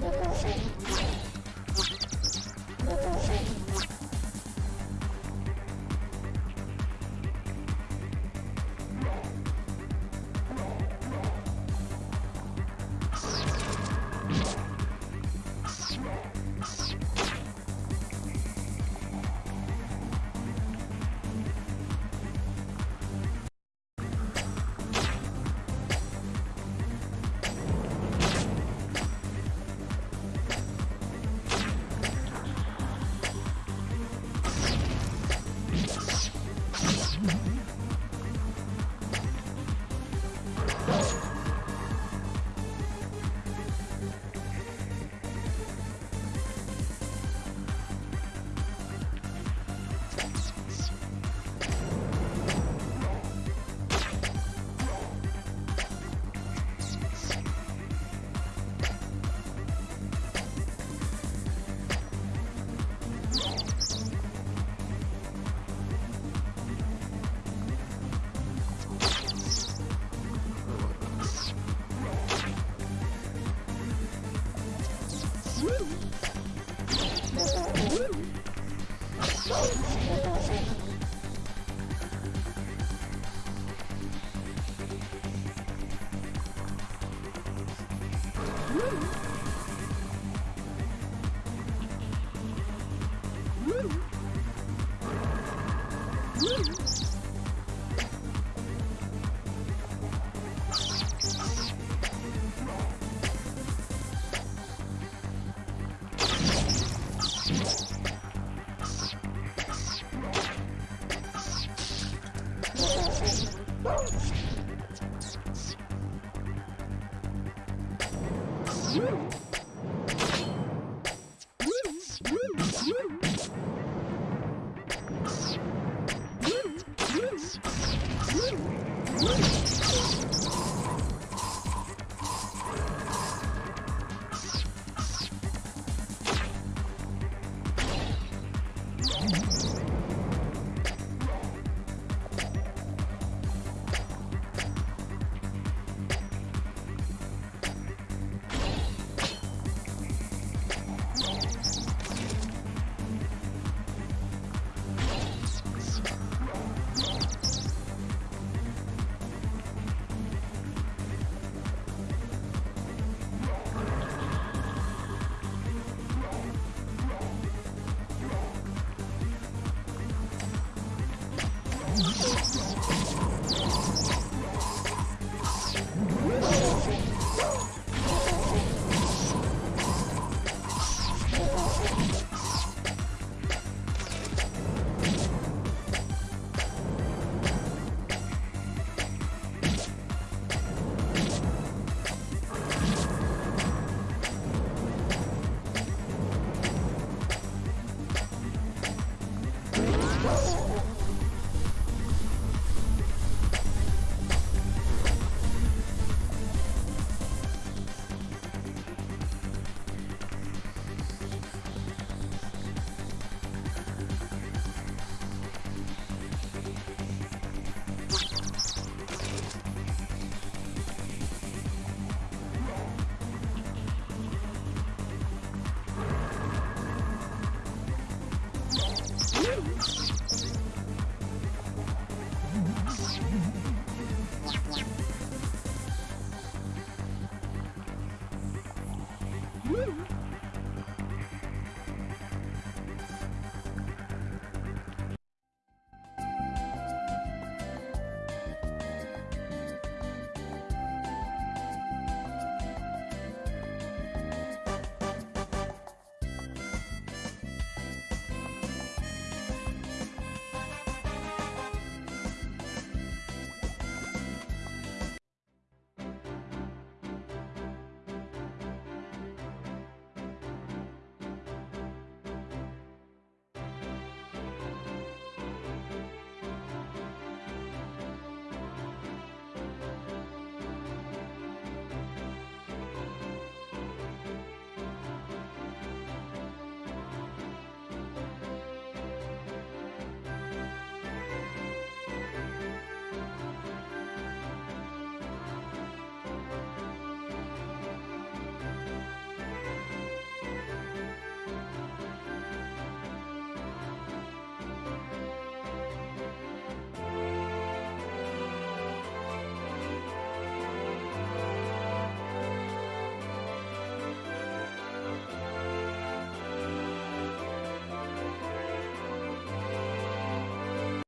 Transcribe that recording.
どこ Woo! Yeah. Woo!